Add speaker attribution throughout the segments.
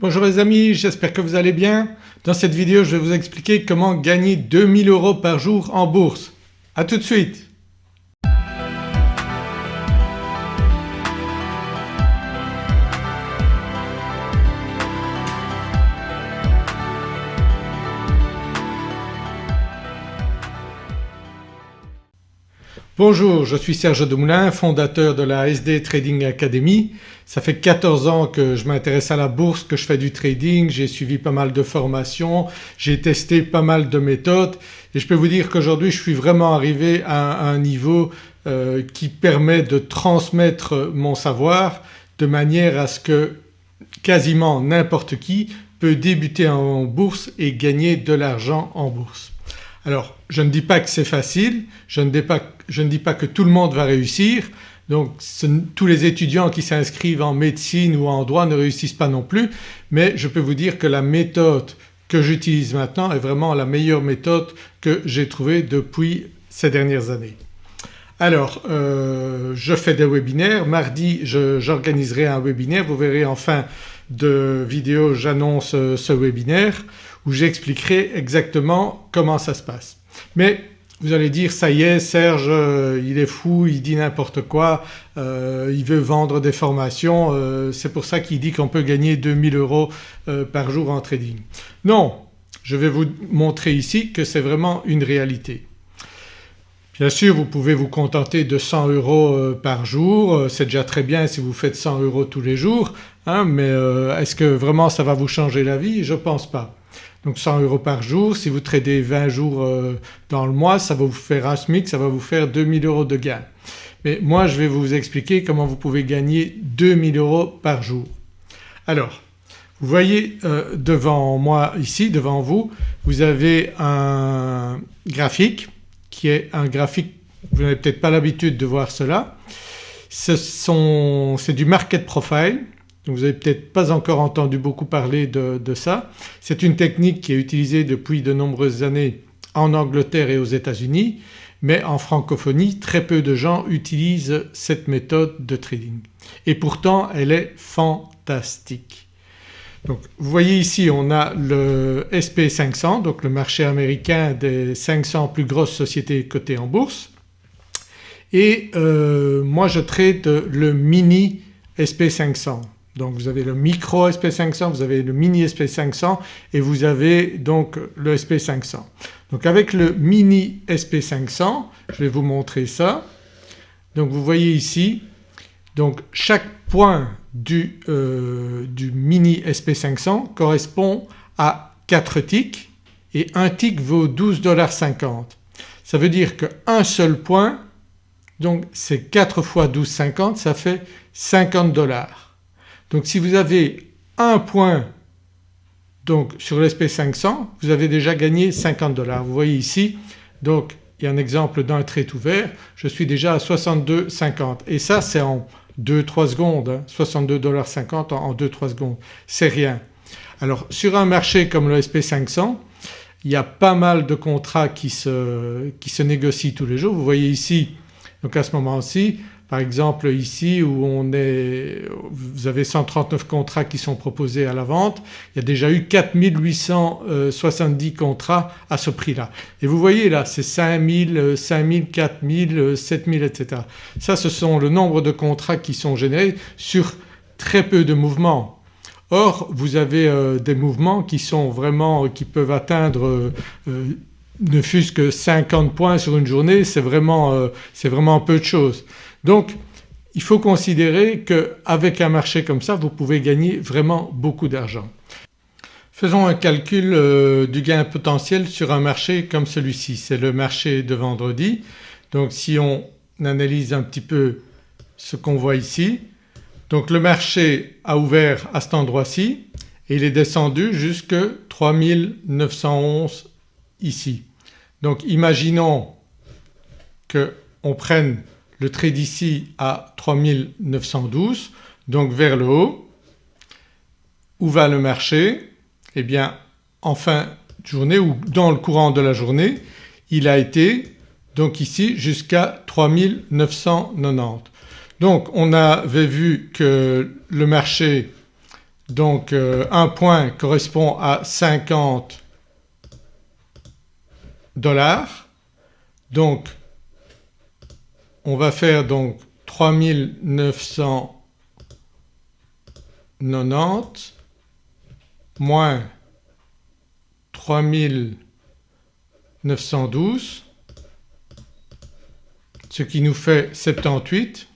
Speaker 1: Bonjour les amis, j'espère que vous allez bien. Dans cette vidéo je vais vous expliquer comment gagner 2000 euros par jour en bourse. A tout de suite Bonjour, je suis Serge Demoulin, fondateur de la SD Trading Academy. Ça fait 14 ans que je m'intéresse à la bourse, que je fais du trading, j'ai suivi pas mal de formations, j'ai testé pas mal de méthodes et je peux vous dire qu'aujourd'hui je suis vraiment arrivé à un niveau euh, qui permet de transmettre mon savoir de manière à ce que quasiment n'importe qui peut débuter en bourse et gagner de l'argent en bourse. Alors je ne dis pas que c'est facile, je ne, dis pas, que tout le monde va réussir. Donc tous les étudiants qui s'inscrivent en médecine ou en droit ne réussissent pas non plus. Mais je peux vous dire que la méthode que j'utilise maintenant est vraiment la meilleure méthode que j'ai trouvée depuis ces dernières années. Alors euh, je fais des webinaires, mardi j'organiserai un webinaire, vous verrez en fin de vidéo j'annonce euh, ce webinaire où j'expliquerai exactement comment ça se passe. Mais vous allez dire ça y est Serge euh, il est fou, il dit n'importe quoi, euh, il veut vendre des formations, euh, c'est pour ça qu'il dit qu'on peut gagner 2000 euros par jour en trading. Non, je vais vous montrer ici que c'est vraiment une réalité. Bien sûr vous pouvez vous contenter de 100 euros par jour, c'est déjà très bien si vous faites 100 euros tous les jours hein, mais est-ce que vraiment ça va vous changer la vie? Je pense pas donc 100 euros par jour. Si vous tradez 20 jours euh, dans le mois ça va vous faire un SMIC, ça va vous faire 2000 euros de gain. Mais moi je vais vous expliquer comment vous pouvez gagner 2000 euros par jour. Alors vous voyez euh, devant moi ici, devant vous, vous avez un graphique qui est un graphique, vous n'avez peut-être pas l'habitude de voir cela. C'est du market profile vous n'avez peut-être pas encore entendu beaucoup parler de, ça. C'est une technique qui est utilisée depuis de nombreuses années en Angleterre et aux États-Unis mais en francophonie très peu de gens utilisent cette méthode de trading et pourtant elle est fantastique. Donc vous voyez ici on a le SP500 donc le marché américain des 500 plus grosses sociétés cotées en bourse et euh, moi je trade le mini SP500 donc vous avez le micro SP500, vous avez le mini SP500 et vous avez donc le SP500. Donc avec le mini SP500 je vais vous montrer ça. Donc vous voyez ici donc chaque point du, euh, mini SP500 correspond à 4 ticks et un tick vaut 12,50$. Ça veut dire qu'un seul point donc c'est 4 fois 12,50 ça fait 50 dollars. Donc si vous avez un point donc sur l'SP500 vous avez déjà gagné 50 dollars. Vous voyez ici donc il y a un exemple d'un trade ouvert, je suis déjà à 62,50 et ça c'est en 2-3 secondes, hein, 62,50 en 2-3 secondes, c'est rien. Alors sur un marché comme le SP500 il y a pas mal de contrats qui se, qui se négocient tous les jours. Vous voyez ici donc à ce moment-ci par exemple ici où on est, vous avez 139 contrats qui sont proposés à la vente, il y a déjà eu 4870 contrats à ce prix-là. Et vous voyez là c'est 5000, 5000, 4000, 7000 etc. Ça ce sont le nombre de contrats qui sont générés sur très peu de mouvements. Or vous avez euh, des mouvements qui sont vraiment qui peuvent atteindre euh, euh, ne fût-ce que 50 points sur une journée c'est vraiment, vraiment peu de choses. Donc il faut considérer qu'avec un marché comme ça vous pouvez gagner vraiment beaucoup d'argent. Faisons un calcul euh, du gain potentiel sur un marché comme celui-ci, c'est le marché de vendredi. Donc si on analyse un petit peu ce qu'on voit ici, donc le marché a ouvert à cet endroit-ci et il est descendu jusque 3911 ici. Donc imaginons qu'on prenne le trade ici à 3912 donc vers le haut. Où va le marché? Eh bien en fin de journée ou dans le courant de la journée il a été donc ici jusqu'à 3990. Donc on avait vu que le marché donc euh, un point correspond à 50 dollars donc on va faire donc 3990 moins 3912 ce qui nous fait 78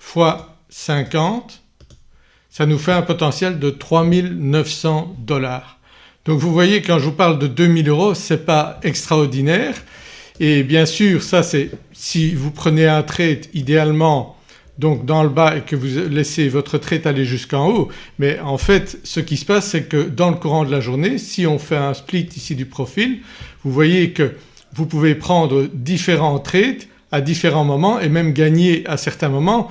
Speaker 1: fois 50 ça nous fait un potentiel de 3900 dollars. Donc vous voyez quand je vous parle de 2000 euros c'est pas extraordinaire et bien sûr ça c'est si vous prenez un trade idéalement donc dans le bas et que vous laissez votre trade aller jusqu'en haut mais en fait ce qui se passe c'est que dans le courant de la journée si on fait un split ici du profil vous voyez que vous pouvez prendre différents trades à différents moments et même gagner à certains moments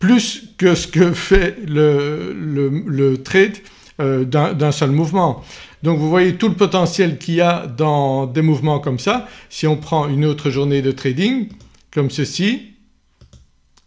Speaker 1: plus que ce que fait le, le, trade euh, d'un seul mouvement. Donc vous voyez tout le potentiel qu'il y a dans des mouvements comme ça. Si on prend une autre journée de trading comme ceci,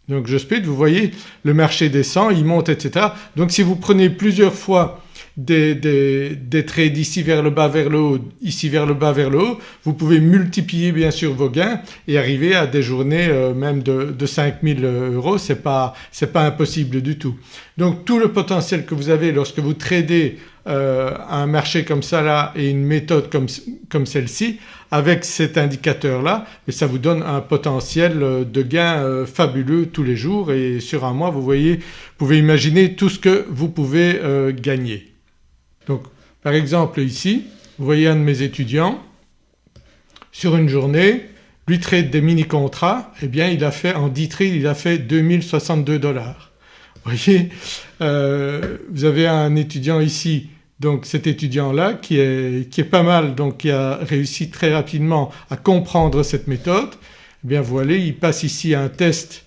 Speaker 1: donc je split, vous voyez le marché descend, il monte etc. Donc si vous prenez plusieurs fois des, des, trades ici vers le bas vers le haut, ici vers le bas vers le haut, vous pouvez multiplier bien sûr vos gains et arriver à des journées euh, même de, de 5000 euros, c'est pas, pas impossible du tout. Donc tout le potentiel que vous avez lorsque vous tradez euh, un marché comme ça là et une méthode comme, celle-ci avec cet indicateur là mais ça vous donne un potentiel euh, de gain fabuleux tous les jours et sur un mois vous voyez, vous pouvez imaginer tout ce que vous pouvez gagner. Donc par exemple ici vous voyez un de mes étudiants sur une journée lui trade des mini-contrats et eh bien il a fait en 10 trades il a fait 2062 dollars. Vous voyez euh, vous avez un étudiant ici donc cet étudiant-là qui est, qui est pas mal donc qui a réussi très rapidement à comprendre cette méthode eh bien voilà il passe ici un test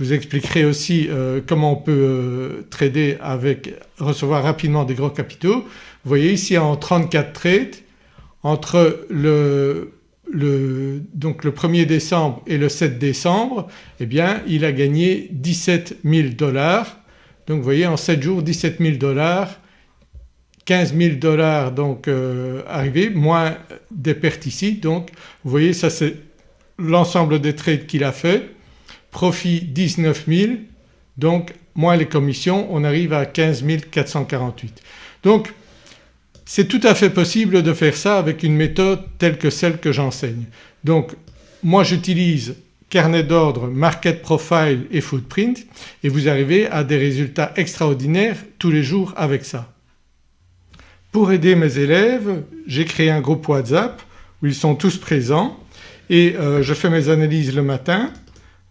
Speaker 1: je vous expliquerai aussi euh, comment on peut euh, trader avec recevoir rapidement des gros capitaux. Vous voyez ici en 34 trades entre le, donc le 1er décembre et le 7 décembre eh bien il a gagné 17 000 dollars. Donc vous voyez en 7 jours 17 000 dollars 15 000 dollars donc euh, arrivés moins des pertes ici donc vous voyez ça c'est l'ensemble des trades qu'il a fait profit 19 000 donc moins les commissions on arrive à 15 448. Donc c'est tout à fait possible de faire ça avec une méthode telle que celle que j'enseigne. Donc moi j'utilise carnet d'ordre, market profile et footprint et vous arrivez à des résultats extraordinaires tous les jours avec ça. Pour aider mes élèves j'ai créé un groupe WhatsApp où ils sont tous présents et euh, je fais mes analyses le matin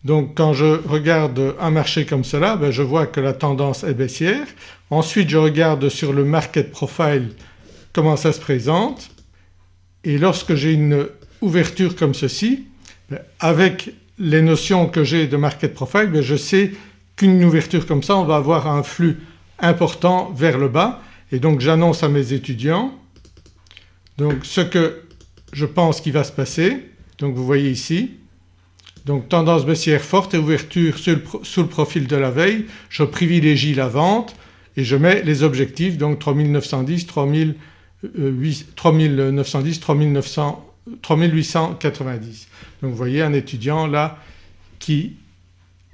Speaker 1: donc quand je regarde un marché comme cela ben je vois que la tendance est baissière. Ensuite je regarde sur le market profile comment ça se présente. Et lorsque j'ai une ouverture comme ceci avec les notions que j'ai de market profile ben je sais qu'une ouverture comme ça on va avoir un flux important vers le bas. Et donc j'annonce à mes étudiants donc ce que je pense qui va se passer. Donc vous voyez ici. Donc tendance baissière forte et ouverture sous le, profil de la veille, je privilégie la vente et je mets les objectifs. Donc 3910, 3910, 3890. Donc vous voyez un étudiant là qui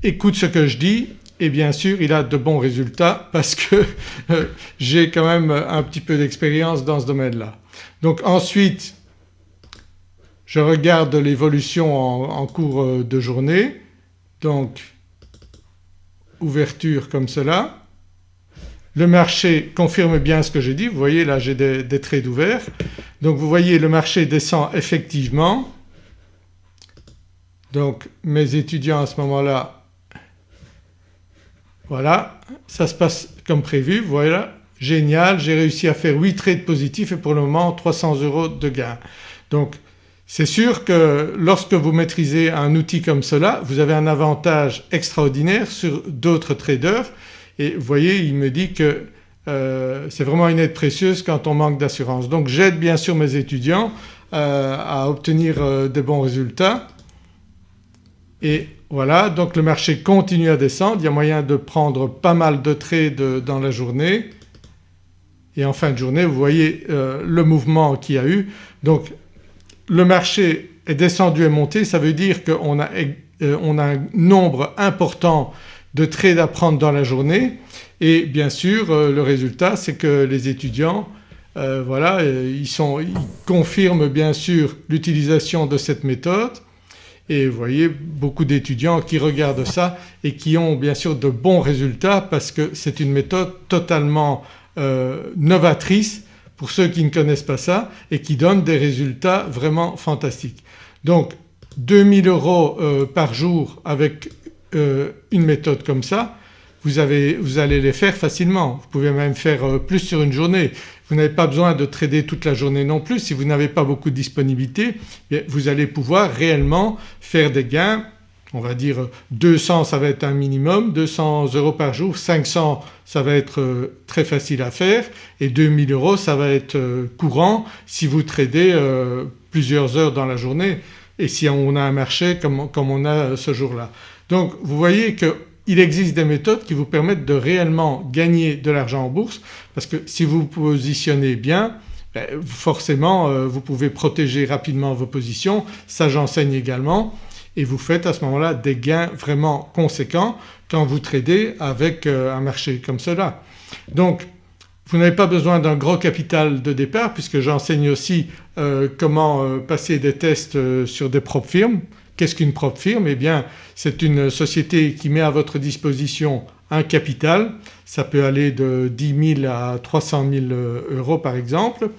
Speaker 1: écoute ce que je dis et bien sûr il a de bons résultats parce que euh, j'ai quand même un petit peu d'expérience dans ce domaine-là. Donc ensuite je regarde l'évolution en, cours euh, de journée donc ouverture comme cela. Le marché confirme bien ce que j'ai dit, vous voyez là j'ai des, des trades ouverts. Donc vous voyez le marché descend effectivement. Donc mes étudiants à ce moment-là voilà ça se passe comme prévu voilà génial j'ai réussi à faire 8 trades positifs et pour le moment 300 euros de gain. Donc c'est sûr que lorsque vous maîtrisez un outil comme cela vous avez un avantage extraordinaire sur d'autres traders et vous voyez il me dit que euh, c'est vraiment une aide précieuse quand on manque d'assurance. Donc j'aide bien sûr mes étudiants euh, à obtenir euh, des bons résultats et voilà donc le marché continue à descendre, il y a moyen de prendre pas mal de trades dans la journée et en fin de journée vous voyez le mouvement qu'il y a eu. Donc le marché est descendu et monté ça veut dire qu'on a, a un nombre important de trades à prendre dans la journée et bien sûr euh, le résultat c'est que les étudiants voilà ils, sont, ils confirment bien sûr l'utilisation de cette méthode et vous voyez beaucoup d'étudiants qui regardent ça et qui ont bien sûr de bons résultats parce que c'est une méthode totalement euh, novatrice pour ceux qui ne connaissent pas ça et qui donne des résultats vraiment fantastiques. Donc 2000 euros euh, par jour avec euh, une méthode comme ça vous, avez, vous, allez les faire facilement. Vous pouvez même faire plus sur une journée. Vous n'avez pas besoin de trader toute la journée non plus. Si vous n'avez pas beaucoup de disponibilité vous allez pouvoir réellement faire des gains on va dire 200 ça va être un minimum, 200 euros par jour, 500 ça va être euh, très facile à faire et 2000 euros ça va être euh, courant si vous tradez euh, plusieurs heures dans la journée et si on a un marché comme on a ce jour-là. Donc vous voyez qu'il existe des méthodes qui vous permettent de réellement gagner de l'argent en bourse parce que si vous vous positionnez bien ben, forcément vous pouvez protéger rapidement vos positions, ça j'enseigne également et vous faites à ce moment-là des gains vraiment conséquents quand vous tradez avec euh, un marché comme cela. Donc vous n'avez pas besoin d'un gros capital de départ puisque j'enseigne aussi euh, comment euh, passer des tests sur des propres firmes. Qu'est-ce qu'une propre firme? Eh bien c'est une société qui met à votre disposition un capital, ça peut aller de 10 000 à 300 000 euros par exemple.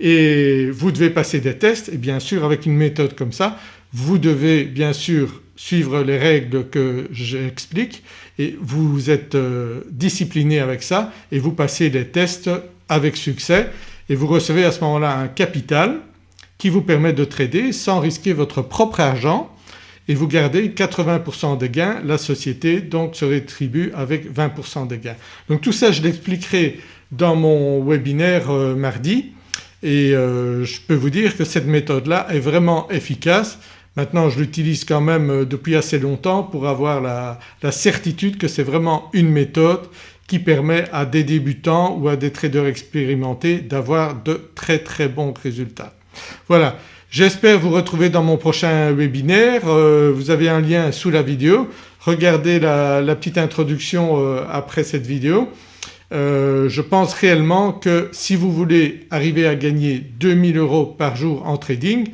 Speaker 1: Et vous devez passer des tests. Et bien sûr avec une méthode comme ça vous devez bien sûr suivre les règles que j'explique. Et vous êtes euh, discipliné avec ça. Et vous passez les tests avec succès. Et vous recevez à ce moment-là un capital qui vous permet de trader sans risquer votre propre argent et vous gardez 80% des gains, la société donc se rétribue avec 20% des gains. Donc tout ça je l'expliquerai dans mon webinaire euh, mardi et euh, je peux vous dire que cette méthode-là est vraiment efficace Maintenant je l'utilise quand même euh, depuis assez longtemps pour avoir la, certitude que c'est vraiment une méthode qui permet à des débutants ou à des traders expérimentés d'avoir de très très bons résultats. Voilà j'espère vous retrouver dans mon prochain webinaire. Euh, vous avez un lien sous la vidéo. Regardez la, petite introduction euh, après cette vidéo. je pense réellement que si vous voulez arriver à gagner 2000 euros par jour en trading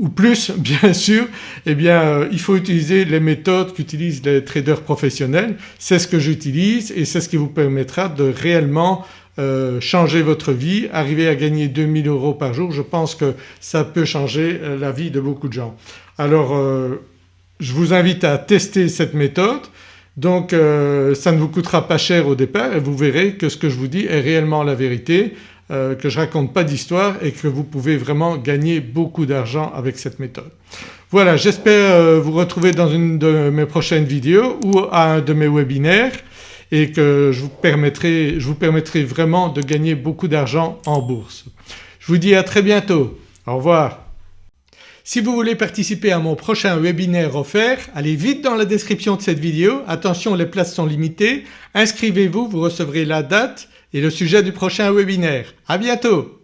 Speaker 1: ou plus bien sûr eh bien euh, il faut utiliser les méthodes qu'utilisent les traders professionnels. C'est ce que j'utilise et c'est ce qui vous permettra de réellement euh, changer votre vie, arriver à gagner 2000 euros par jour. Je pense que ça peut changer euh, la vie de beaucoup de gens. Alors je vous invite à tester cette méthode donc ça ne vous coûtera pas cher au départ et vous verrez que ce que je vous dis est réellement la vérité. Euh, que je raconte pas d'histoire et que vous pouvez vraiment gagner beaucoup d'argent avec cette méthode. Voilà j'espère euh, vous retrouver dans une de mes prochaines vidéos ou à un de mes webinaires et que je vous permettrai, je vous permettrai vraiment de gagner beaucoup d'argent en bourse. Je vous dis à très bientôt. Au revoir. Si vous voulez participer à mon prochain webinaire offert, allez vite dans la description de cette vidéo. Attention les places sont limitées. Inscrivez-vous, vous recevrez la date et le sujet du prochain webinaire. À bientôt